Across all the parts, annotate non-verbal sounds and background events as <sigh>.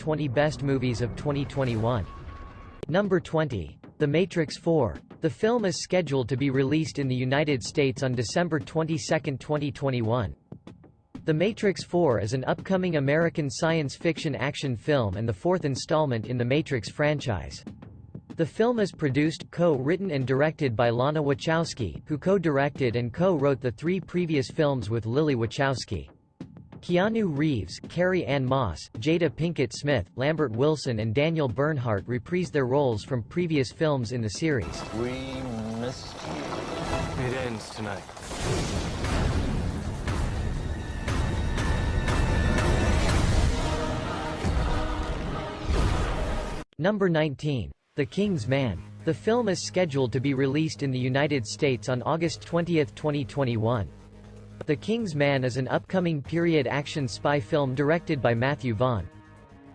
20 Best Movies of 2021. Number 20. The Matrix 4. The film is scheduled to be released in the United States on December 22, 2021. The Matrix 4 is an upcoming American science fiction action film and the fourth installment in the Matrix franchise. The film is produced, co-written and directed by Lana Wachowski, who co-directed and co-wrote the three previous films with Lily Wachowski. Keanu Reeves, Carrie-Anne Moss, Jada Pinkett Smith, Lambert Wilson and Daniel Bernhardt reprise their roles from previous films in the series. We missed you. It ends tonight. Number 19. The King's Man. The film is scheduled to be released in the United States on August 20, 2021. The King's Man is an upcoming period action spy film directed by Matthew Vaughn.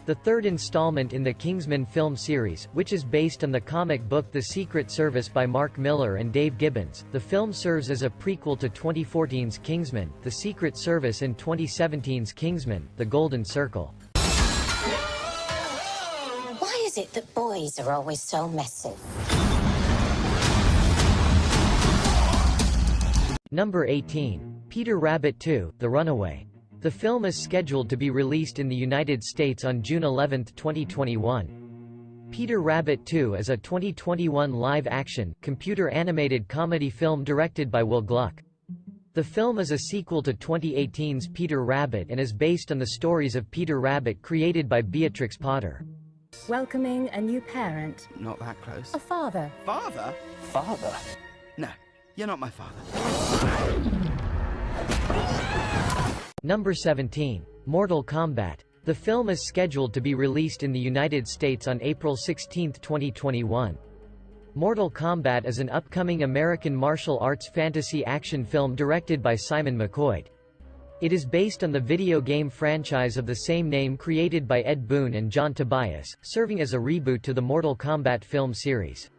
The third installment in the Kingsman film series, which is based on the comic book The Secret Service by Mark Millar and Dave Gibbons, the film serves as a prequel to 2014's Kingsman, The Secret Service and 2017's Kingsman, The Golden Circle. Why is it that boys are always so messy? Number 18. Peter Rabbit 2, The Runaway. The film is scheduled to be released in the United States on June 11, 2021. Peter Rabbit 2 is a 2021 live-action, computer-animated comedy film directed by Will Gluck. The film is a sequel to 2018's Peter Rabbit and is based on the stories of Peter Rabbit created by Beatrix Potter. Welcoming a new parent. Not that close. A father. Father? Father? No, you're not my father. Number 17. Mortal Kombat. The film is scheduled to be released in the United States on April 16, 2021. Mortal Kombat is an upcoming American martial arts fantasy action film directed by Simon McQuoid. It is based on the video game franchise of the same name created by Ed Boon and John Tobias, serving as a reboot to the Mortal Kombat film series.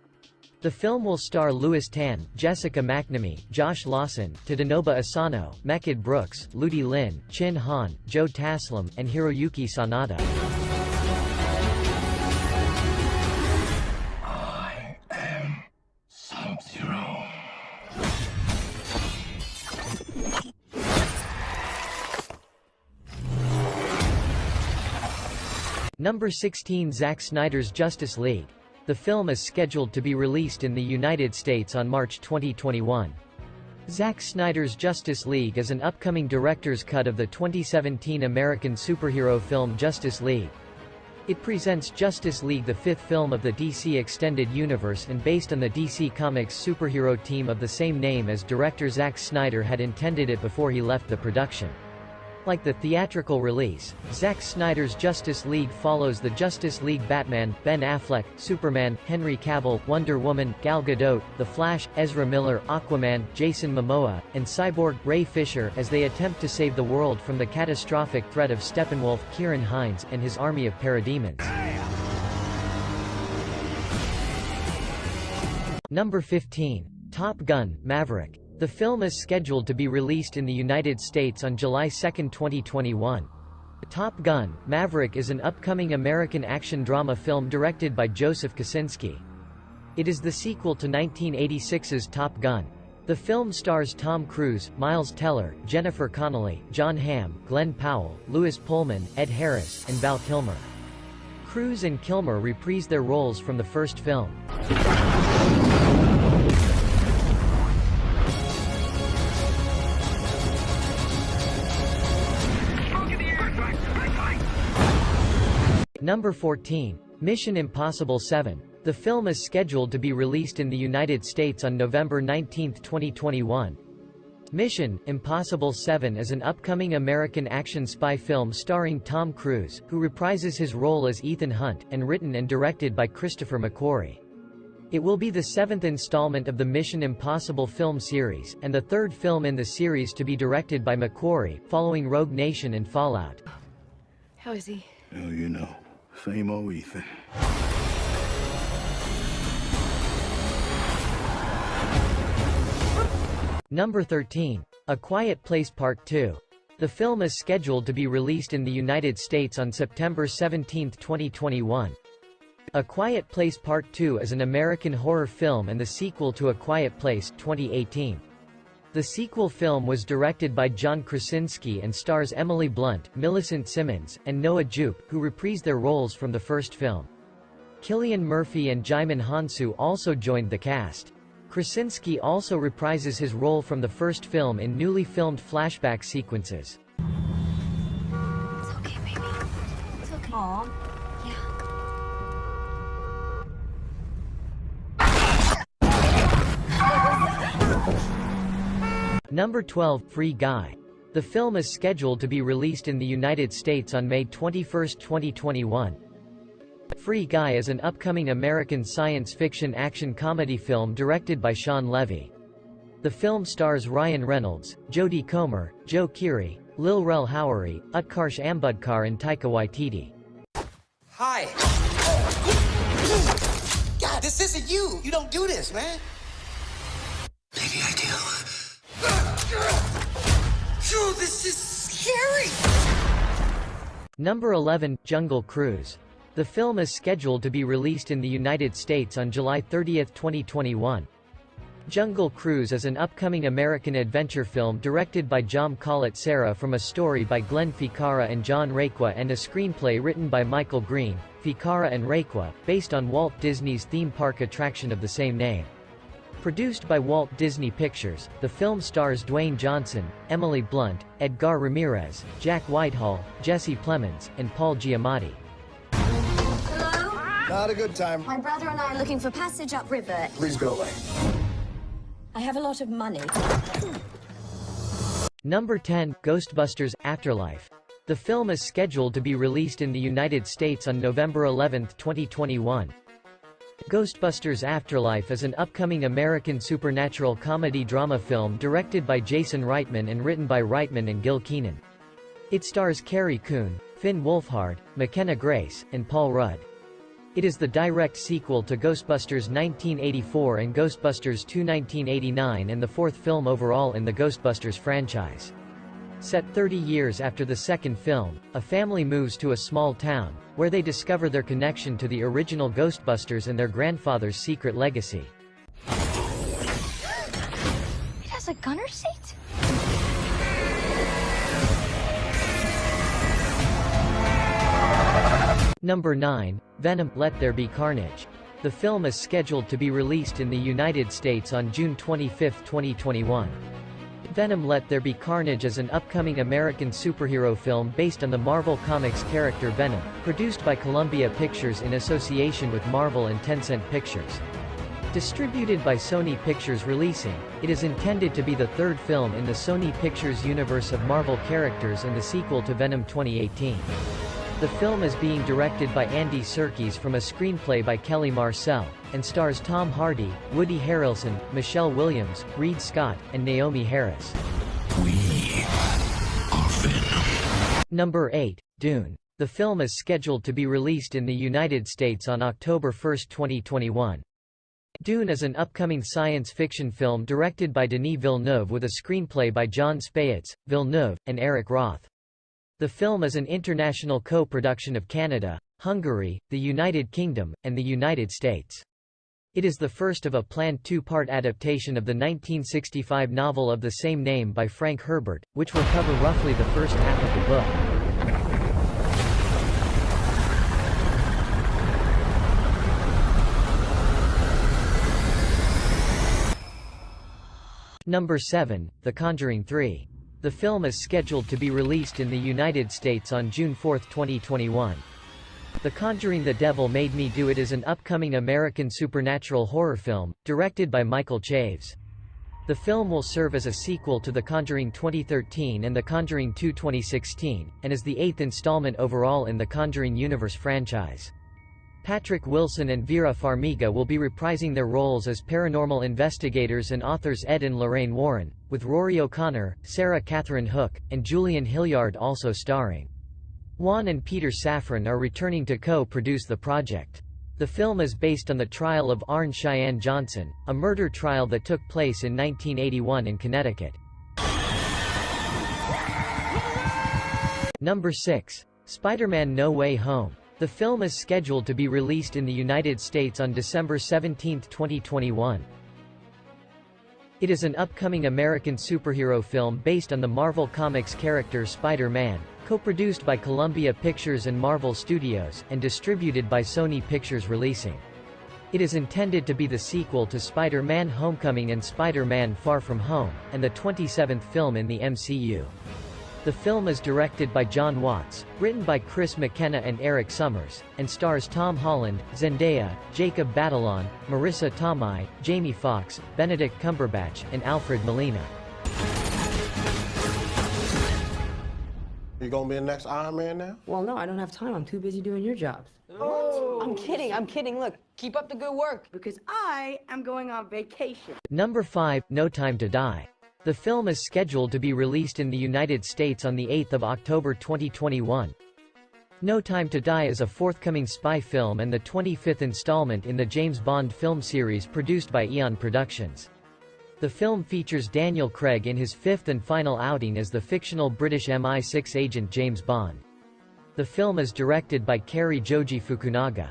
The film will star Lewis Tan, Jessica McNamee, Josh Lawson, Tadanobu Asano, Mehcad Brooks, Ludi Lin, Chin Han, Joe Taslim, and Hiroyuki Sanada. I am Sub-Zero. Number 16 Zack Snyder's Justice League. The film is scheduled to be released in the United States on March 2021. Zack Snyder's Justice League is an upcoming director's cut of the 2017 American superhero film Justice League. It presents Justice League the fifth film of the DC Extended Universe and based on the DC Comics superhero team of the same name as director Zack Snyder had intended it before he left the production. Like the theatrical release, Zack Snyder's Justice League follows the Justice League Batman, Ben Affleck, Superman, Henry Cavill, Wonder Woman, Gal Gadot, The Flash, Ezra Miller, Aquaman, Jason Momoa, and Cyborg, Ray Fisher as they attempt to save the world from the catastrophic threat of Steppenwolf, Ciarán Hinds, and his army of parademons. Number 15. Top Gun, Maverick. The film is scheduled to be released in the United States on July 2, 2021. Top Gun, Maverick is an upcoming American action drama film directed by Joseph Kosinski. It is the sequel to 1986's Top Gun. The film stars Tom Cruise, Miles Teller, Jennifer Connelly, Jon Hamm, Glen Powell, Lewis Pullman, Ed Harris, and Val Kilmer. Cruise and Kilmer reprise their roles from the first film. Number 14. Mission Impossible 7. The film is scheduled to be released in the United States on November 19, 2021. Mission Impossible 7 is an upcoming American action spy film starring Tom Cruise, who reprises his role as Ethan Hunt, and written and directed by Christopher McQuarrie. It will be the seventh installment of the Mission Impossible film series, and the third film in the series to be directed by McQuarrie, following Rogue Nation and Fallout. How is he? Oh, you know. Same old Ethan. Number 13. A Quiet Place Part 2. The film is scheduled to be released in the United States on September 17, 2021. A Quiet Place Part 2 is an American horror film and the sequel to A Quiet Place 2018. The sequel film was directed by John Krasinski and stars Emily Blunt, Millicent Simmonds, and Noah Jupe, who reprised their roles from the first film. Cillian Murphy and Djimon Hounsou also joined the cast. Krasinski also reprises his role from the first film in newly filmed flashback sequences. It's okay, baby. It's okay. Mom. Yeah. <laughs> Number 12, Free Guy. The film is scheduled to be released in the United States on May 21, 2021. Free Guy is an upcoming American science fiction action comedy film directed by Shawn Levy. The film stars Ryan Reynolds, Jodie Comer, Joe Keery, Lil Rel Howery, Utkarsh Ambudkar and Taika Waititi. Hi. God, this isn't you. You don't do this, man. Maybe I do. This is scary. Number 11, Jungle Cruise. The film is scheduled to be released in the United States on July 30, 2021. Jungle Cruise is an upcoming American adventure film directed by Jaume Collet-Serra from a story by Glenn Ficarra and John Requa and a screenplay written by Michael Green, Ficarra and Requa, based on Walt Disney's theme park attraction of the same name. Produced by Walt Disney Pictures, the film stars Dwayne Johnson, Emily Blunt, Edgar Ramirez, Jack Whitehall, Jesse Plemons, and Paul Giamatti. Hello? Not a good time. My brother and I are looking for passage upriver. Please go away. I have a lot of money. Number 10, Ghostbusters Afterlife. The film is scheduled to be released in the United States on November 11, 2021. Ghostbusters Afterlife is an upcoming American supernatural comedy drama film directed by Jason Reitman and written by Reitman and Gil Kenan. It stars Carrie Coon, Finn Wolfhard, McKenna Grace, and Paul Rudd. It is the direct sequel to Ghostbusters 1984 and Ghostbusters 2 1989 and the fourth film overall in the Ghostbusters franchise. Set 30 years after the second film, a family moves to a small town, where they discover their connection to the original Ghostbusters and their grandfather's secret legacy. It has a gunner seat? Number 9, Venom, Let There Be Carnage. The film is scheduled to be released in the United States on June 25, 2021. Venom Let There Be Carnage is an upcoming American superhero film based on the Marvel Comics character Venom, produced by Columbia Pictures in association with Marvel and Tencent Pictures. Distributed by Sony Pictures Releasing, it is intended to be the third film in the Sony Pictures universe of Marvel characters and the sequel to Venom 2018. The film is being directed by Andy Serkis from a screenplay by Kelly Marcel, and stars Tom Hardy, Woody Harrelson, Michelle Williams, Reid Scott, and Naomie Harris. We are Venom. Number 8, Dune. The film is scheduled to be released in the United States on October 1, 2021. Dune is an upcoming science fiction film directed by Denis Villeneuve with a screenplay by Jon Spaihts, Villeneuve, and Eric Roth. The film is an international co-production of Canada, Hungary, the United Kingdom, and the United States. It is the first of a planned two-part adaptation of the 1965 novel of the same name by Frank Herbert, which will cover roughly the first half of the book. Number 7, The Conjuring 3. The film is scheduled to be released in the United States on June 4, 2021. The Conjuring The Devil Made Me Do It is an upcoming American supernatural horror film, directed by Michael Chaves. The film will serve as a sequel to The Conjuring 2013 and The Conjuring 2 2016, and is the eighth installment overall in the Conjuring Universe franchise. Patrick Wilson and Vera Farmiga will be reprising their roles as paranormal investigators and authors Ed and Lorraine Warren, with Ruairi O'Connor, Sarah Catherine Hook, and Julian Hilliard also starring. Wan and Peter Safran are returning to co-produce the project. The film is based on the trial of Arne Cheyenne Johnson, a murder trial that took place in 1981 in Connecticut. Number 6. Spider-Man No Way Home. The film is scheduled to be released in the United States on December 17, 2021. It is an upcoming American superhero film based on the Marvel Comics character Spider-Man, co-produced by Columbia Pictures and Marvel Studios, and distributed by Sony Pictures Releasing. It is intended to be the sequel to Spider-Man Homecoming and Spider-Man Far From Home, and the 27th film in the MCU. The film is directed by Jon Watts, written by Chris McKenna and Erik Sommers, and stars Tom Holland, Zendaya, Jacob Batalon, Marisa Tomei, Jamie Foxx, Benedict Cumberbatch, and Alfred Molina. You gonna be the next Iron Man now? Well, no, I don't have time. I'm too busy doing your jobs. Oh. I'm kidding. I'm kidding. Look, keep up the good work. Because I am going on vacation. Number 5, No Time to Die. The film is scheduled to be released in the United States on 8 October 2021. No Time to Die is a forthcoming spy film and the 25th installment in the James Bond film series produced by Eon Productions. The film features Daniel Craig in his fifth and final outing as the fictional British MI6 agent James Bond. The film is directed by Cary Joji Fukunaga.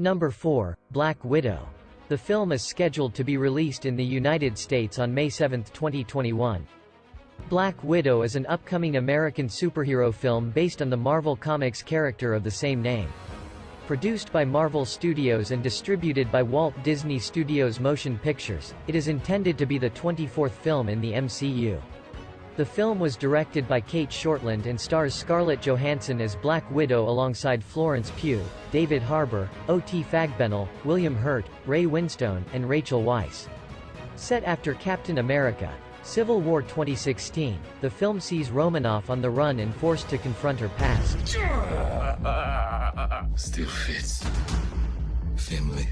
Number 4, Black Widow. The film is scheduled to be released in the United States on May 7, 2021. Black Widow is an upcoming American superhero film based on the Marvel Comics character of the same name. Produced by Marvel Studios and distributed by Walt Disney Studios Motion Pictures, it is intended to be the 24th film in the MCU. The film was directed by Cate Shortland and stars Scarlett Johansson as Black Widow alongside Florence Pugh, David Harbour, O.T. Fagbenle, William Hurt, Ray Winstone, and Rachel Weisz. Set after Captain America, Civil War 2016, the film sees Romanoff on the run and forced to confront her past. Still fits. Family.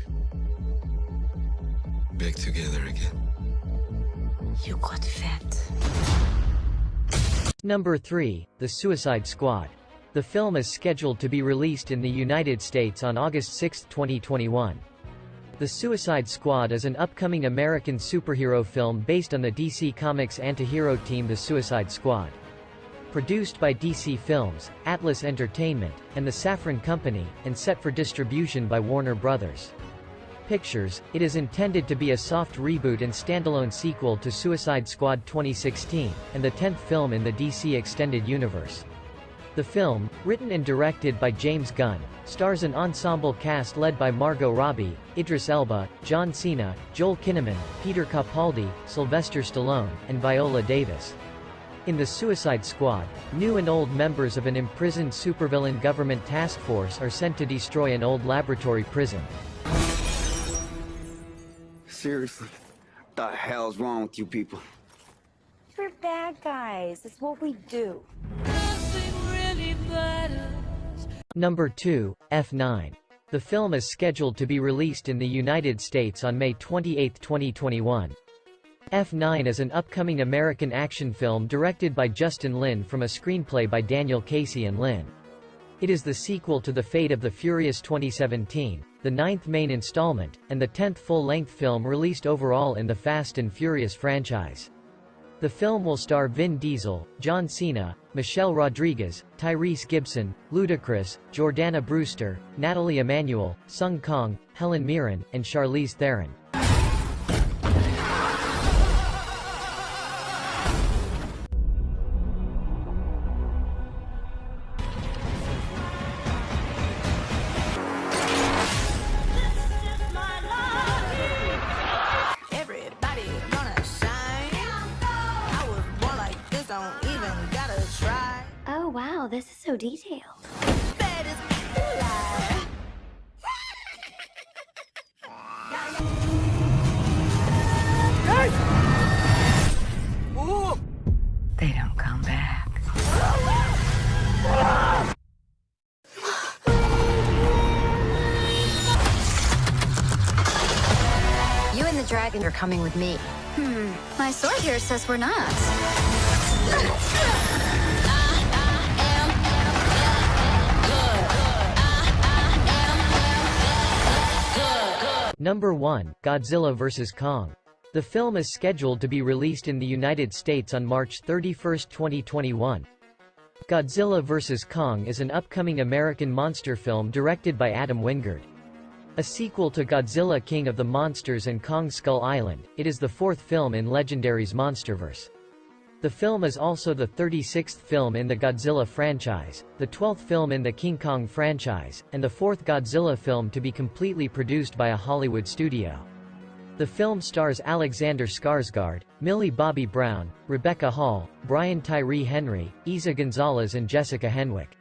Back together again. You got fat. Number 3, The Suicide Squad. The film is scheduled to be released in the United States on August 6, 2021. The Suicide Squad is an upcoming American superhero film based on the DC Comics anti-hero team The Suicide Squad. Produced by DC Films, Atlas Entertainment, and the Safran Company, and set for distribution by Warner Brothers. Pictures, it is intended to be a soft reboot and standalone sequel to Suicide Squad 2016, and the 10th film in the DC Extended Universe. The film, written and directed by James Gunn, stars an ensemble cast led by Margot Robbie, Idris Elba, John Cena, Joel Kinnaman, Peter Capaldi, Sylvester Stallone, and Viola Davis. In the Suicide Squad, new and old members of an imprisoned supervillain government task force are sent to destroy an old laboratory prison. Seriously, the hell's wrong with you people? We're bad guys. It's what we do. Number 2, F9. The film is scheduled to be released in the United States on May 28, 2021. F9 is an upcoming American action film directed by Justin Lin from a screenplay by Daniel Casey and Lin. It is the sequel to The Fate of the Furious 2017, the ninth main installment, and the tenth full-length film released overall in the Fast and Furious franchise. The film will star Vin Diesel, John Cena, Michelle Rodriguez, Tyrese Gibson, Ludacris, Jordana Brewster, Nathalie Emmanuel, Sung Kang, Helen Mirren, and Charlize Theron. So detailed. Bad. They don't come back. You and the dragon are coming with me. Hmm. My sword here says we're not. Number 1, Godzilla vs. Kong. The film is scheduled to be released in the United States on March 31, 2021. Godzilla vs. Kong is an upcoming American monster film directed by Adam Wingard. A sequel to Godzilla King of the Monsters and Kong Skull Island, it is the fourth film in Legendary's Monsterverse. The film is also the 36th film in the Godzilla franchise, the 12th film in the King Kong franchise, and the fourth Godzilla film to be completely produced by a Hollywood studio. The film stars Alexander Skarsgård, Millie Bobby Brown, Rebecca Hall, Brian Tyree Henry, Eiza Gonzalez and Jessica Henwick.